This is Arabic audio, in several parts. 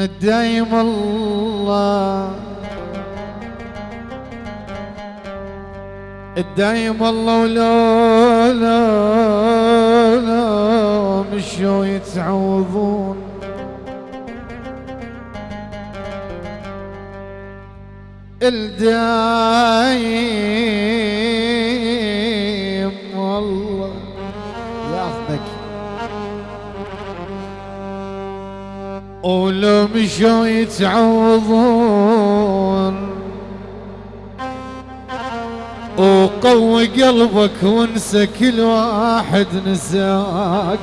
الدايم الله. الدايم الله ولو لا لا مشوا يتعوضون. الدايم ولو مشوا يتعوضون وقوي قلبك وانسى كل واحد نساك.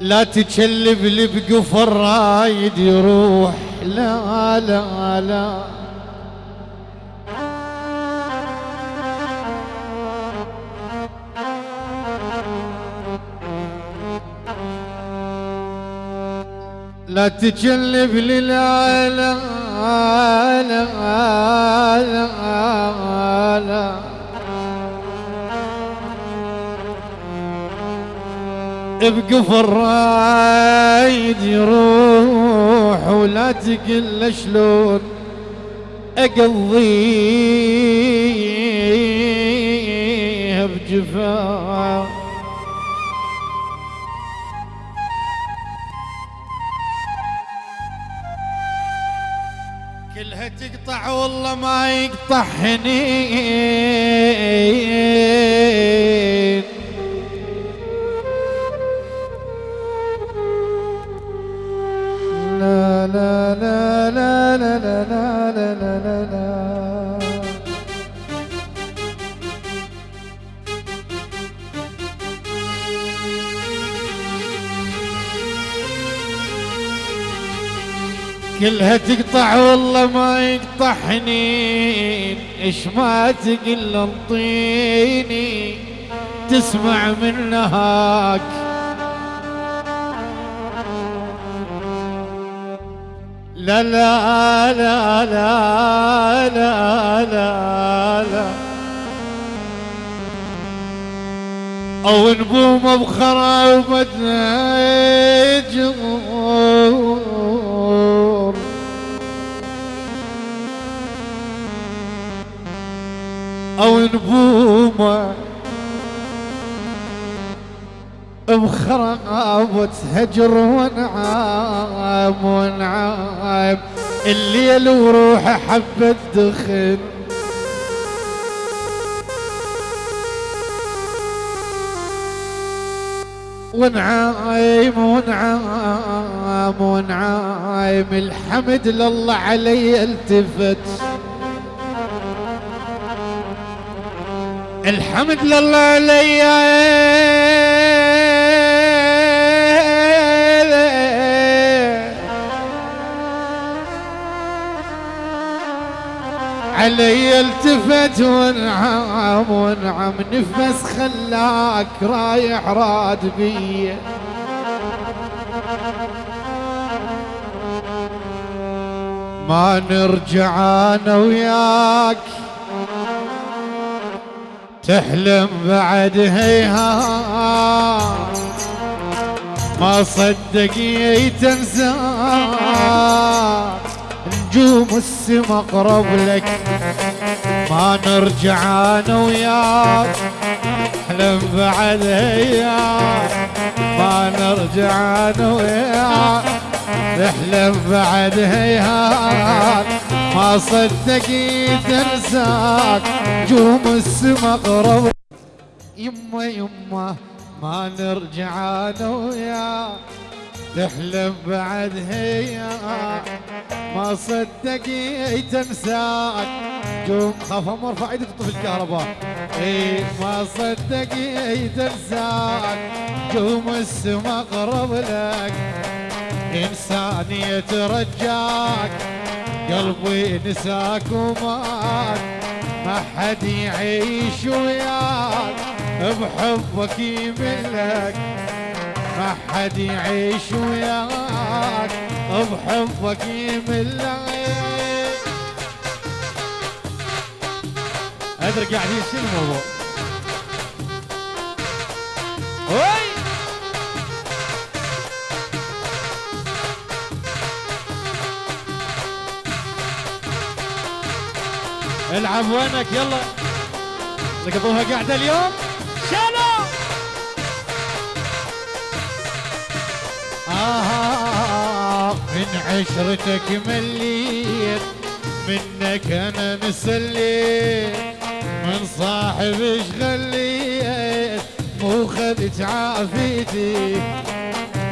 لا تكلب اللي بقفر رايد يروح لا لا لا. لا تكلف للعالم. عالم عالم عالم يروح ولا تقل شلون اقضيه بجفاف. والله ما يقطع حنين لا لا لا لا لا, لا. كلها تقطع والله ما يقطع حنين إيش ما تقل أنطيني. تسمع من نهاك لا لا لا لا لا لا لا. أو نبوم بخراب جمهور نبومه بخرابة هجر ونعام ونعام الليل وروحه حبة دخن ونعايم ونعام ونعايم الحمد لله علي التفت. الحمد لله علي. علي التفت ونعم ونعم نفس خلاك رايح راد بي. ما نرجع أنا وياك. تحلم بعد هيها ما صدق تنسى نجوم السما قرب لك. ما نرجع أنا وياك. احلم بعد هياك ما نرجع أنا وياك. نحلم بعد هيهات ما صدقي تنساك جوم السما قرب يما يما ما نرجع أنا وياك. تحلم بعد هيا ما صدقي تنساك جوم خاف مرفع إيدك تطفي الكهرباء. إي ما صدقي تنساك جوم السما قرب لك. إنسان يترجاك قلبي نساك وماك ما حد يعيش وياك بحبك يملك ما حد يعيش وياك بحبك يملك. أدري قاعدين شنو الموضوع. العب وينك؟ يلا. لقطوها قاعدة اليوم. شالوا آه من عشرتك مليت منك أنا مسليت من صاحب غليت مو خذت عافيتي.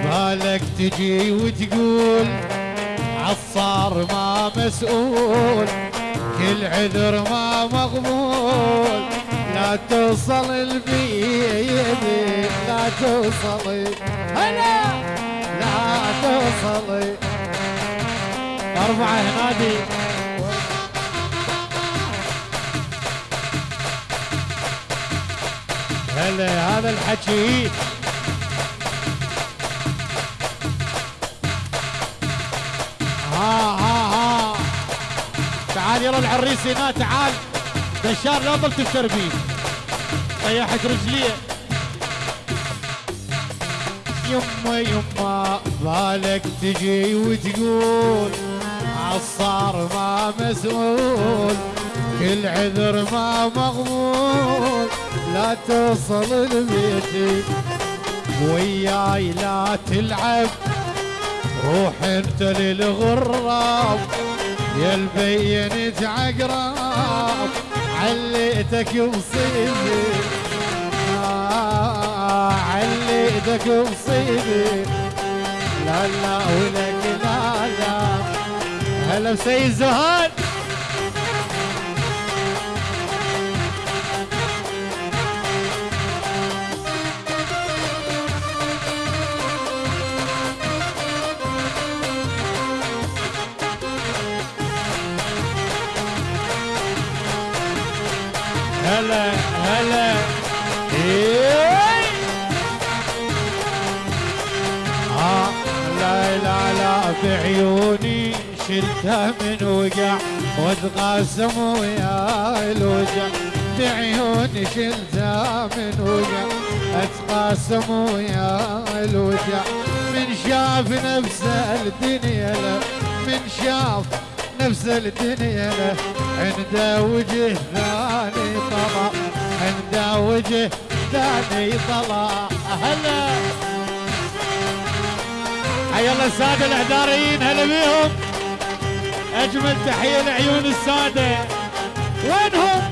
بالك تجي وتقول عصار ما مسؤول. كل عذر ما مقبول لا توصل البيت لا توصل. هلا! لا توصل. أربعة هنادي. هلا هذا الحكي. تعال يلا العريس هنا تعال بشار لا ضل تفتر بيه طيحت رجليه. يما يما بالك تجي وتقول عصار ما مسؤول كل عذر ما مقبول لا توصل لبيتي وياي لا تلعب. روح انت للغراب. يا البينت عقراب عليتك بصيبي آه عليتك بصيبي لا لا ولك لا لا. هلا بسيد زهاد. هلا هلا. إيه. آه لا لا لا بعيوني شلتها من وقع وتقاسم ويا الوجع بعيوني شلتها من وقع اتقاسم ويا الوجع من شاف نفسه الدنيا له. من شاف نفس الدنيا له. عنده وجه ثاني طلع. عنده وجه ثاني طلع. هلا حي الله السادة الاعذاريين هلا بيهم. أجمل تحية لعيون السادة. وينهم؟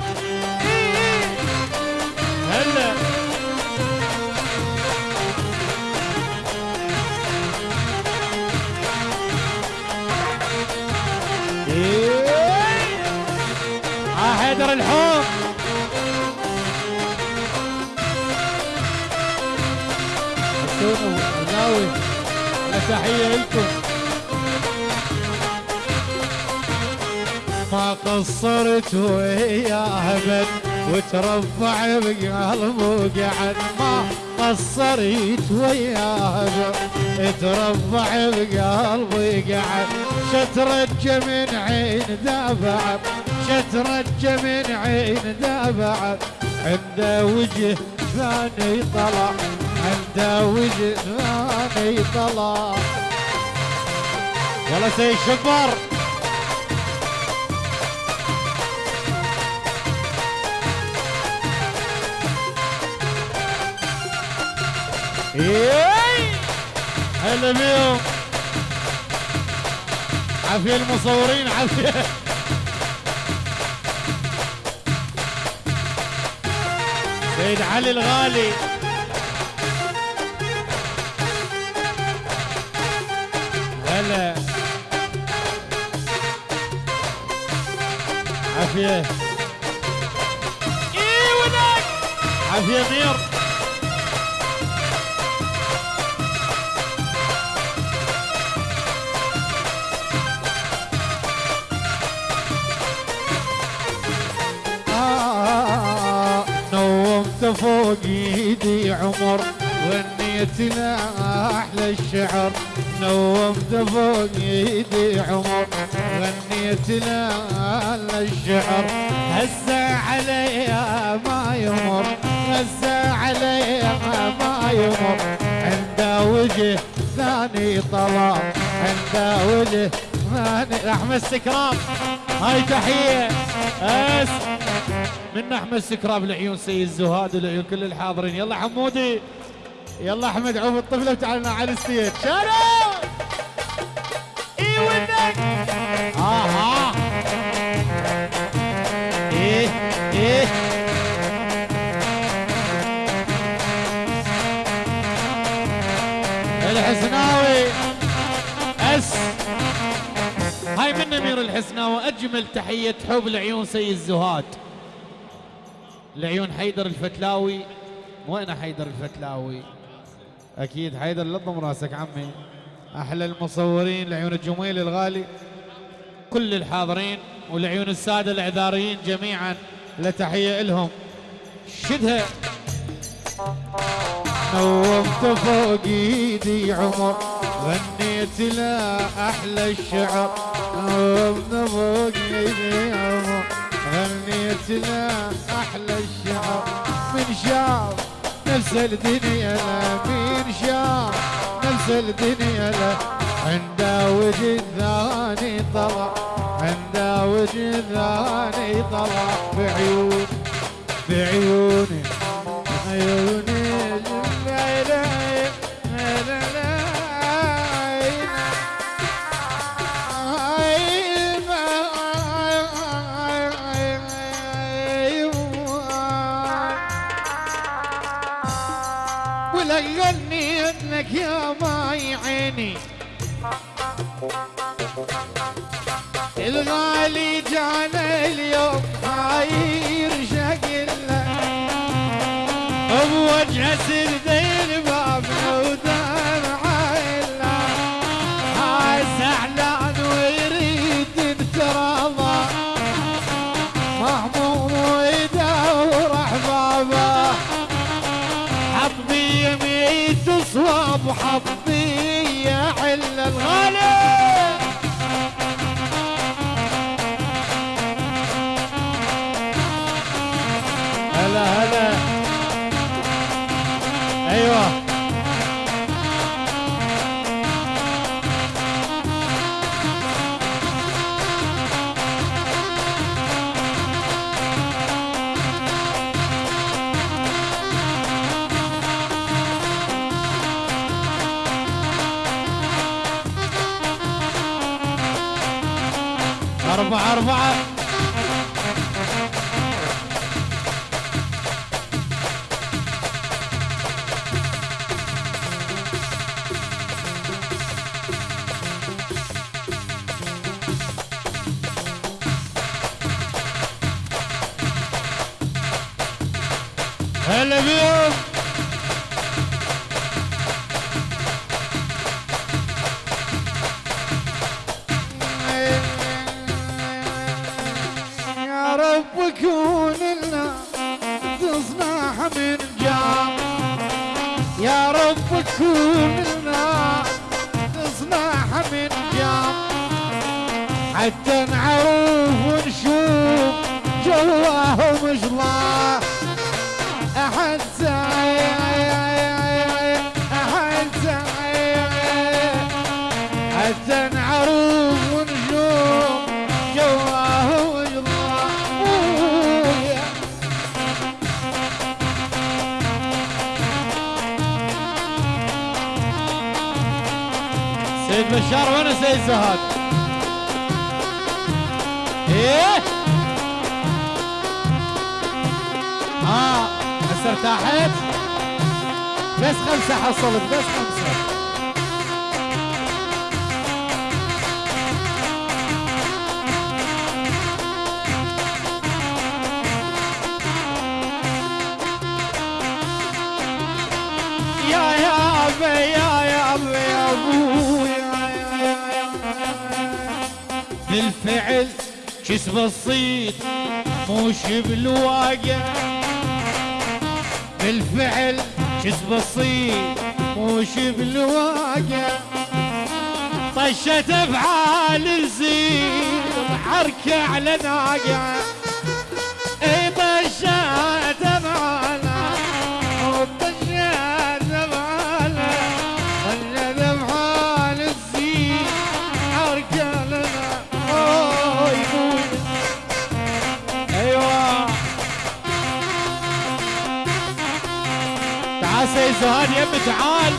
وناوي تحية لكم. ما قصرت وياه ابد وتربع بقلب وقعد. ما قصرت وياه ابد تربع بقلبي قعد شترج من عين دافع شترج من عين دافع عنده وجه ثاني طلع. عنده وجه ثاني طلع. يلا سيد شبر. هلا بيهم. عافية المصورين عافية. سيد علي الغالي. هلا. عافية. إيه ودك عافية مير. فوق إيدي عمر غنيت له أحلى الشعر. نومت فوق إيدي عمر غنيت له أحلى الشعر. هسه عليا ما يمر هسه عليا ما يمر. عنده وجه ثاني طلع عنده وجه الحسناني أحمد السكراب هاي تحية. اس من أحمد السكراب لعيون سيد زهاد ولعيون كل الحاضرين. يلا حمودي يلا أحمد عوف الطفلة وتعالنا على الستيج. شارع إي ودك! آه آه إيه إيه. الحسناوي أس. هاي من أمير الحسناوي أجمل تحية حب لعيون سيد زهاد. لعيون حيدر الفتلاوي. وين حيدر الفتلاوي. أكيد حيدر لضم راسك عمي. أحلى المصورين لعيون الجميل الغالي. كل الحاضرين ولعيون السادة الإعذاريين جميعا لتحية لهم. شدها. نومت فوق إيدي عمر غنيت له أحلى الشعر. نومت فوق إيدي عمر غنيت الشعر من شاف نفس الدنيا لا من شاف نفس الدنيا لا عنده وجه ثاني طلع عنده وجه ثاني طلع. بعيون بعيوني عيوني بوجه سردين أربعة أربعة. هلا بيهم. رب كون لنا تصنع من جام يا رب كون لنا تصنع من جام حتى نعرف ونشوف جواهم سعي أحد سعي حتى سيد زهاد إيه؟ آه هسه ارتاحت بس خمسة حصلت بس خمسة. يا يا أبي يا يا أبي يا أبويا بالفعل جس بسيط موش بالواقع. بالفعل جس بسيط موش بالواقع. طشت افعال الزين حركة على ناقع. اي طشت تعال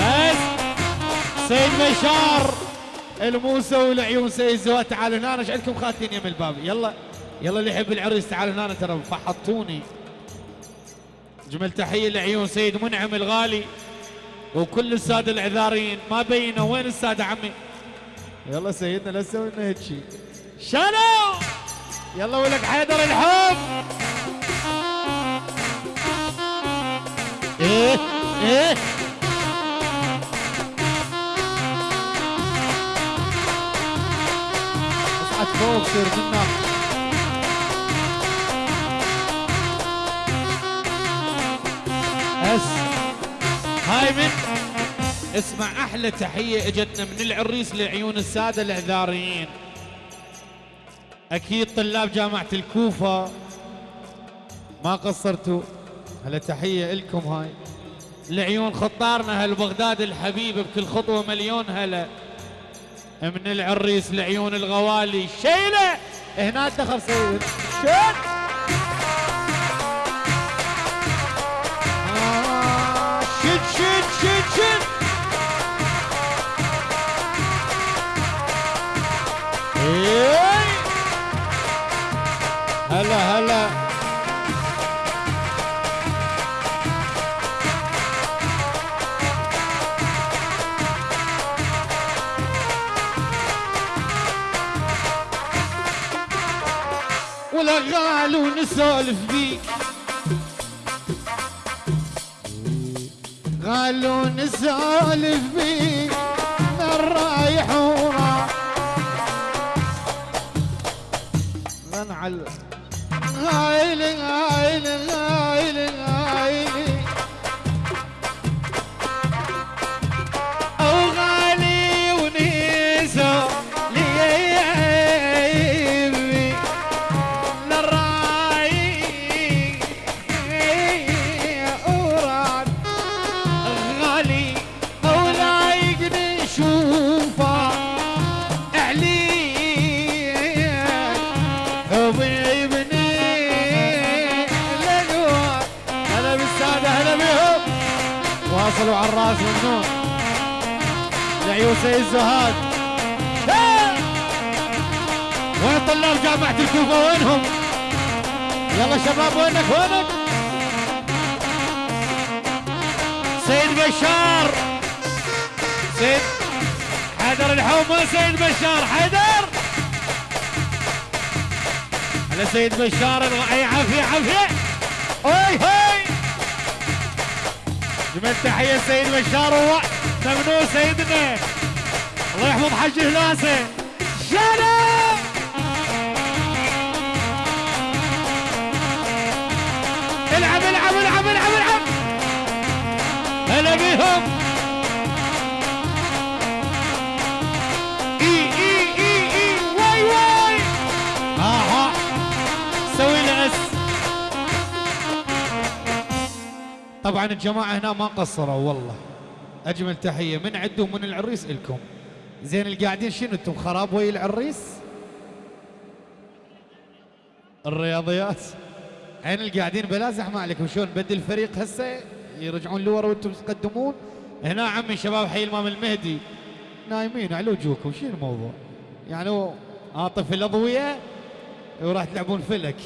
بس سيد بشار الموسى والعيون سيد زهاد تعال هنا إيش عندكم خاتين يم الباب. يلا. يلا اللي يحب العريس تعال هنا ترى فحطوني. جمل تحية لعيون سيد منعم الغالي. وكل السادة العذارين ما بينوا وين السادة عمي؟ يلا سيدنا لا تسوي لنا هيك شيء شنو يلا ولك حيدر الحب. إيه. إيه؟ فوق سير منا. هاي من. اسمع أحلى تحية إجتنا من العريس لعيون السادة الإعذاريين. أكيد طلاب جامعة الكوفة. ما قصرتوا. هلا تحية لكم هاي. لعيون خطارنا هالبغداد الحبيب بكل خطوة مليون هلا. من العريس لعيون الغوالي. شيلة! هنا دخل سيد. آه، شد شد شد شد. هلا هلا. ولا غال ونسولف بيك غال ونسولف بيك من رايح وراح غنعل غايلي غايلي غايلي غايلي جامعة الكوفة وينهم؟ يلا شباب وينك وينك؟ سيد بشار. سيد حيدر الحومة سيد بشار حيدر. على سيد بشار اي عافية عافية. هاي هاي جمل تحية سيد بشار هو ممنوع سيدنا. الله يحفظ حج هلاسة شنو إي إي إي إي واي واي. سوي طبعا الجماعة هنا ما قصروا والله. أجمل تحية من عندهم من العريس إلكم. زين القاعدين شنو أنتم خراب ويا العريس؟ الرياضيات. عين القاعدين بلا زحمة عليكم. شلون بدل الفريق هسه؟ يرجعون لورا وأنتم تقدمون؟ هنا عمي شباب حي الإمام المهدي. نايمين على وجوهكم شنو الموضوع؟ يعني عاطف الأضوية وراح تلعبون فلك.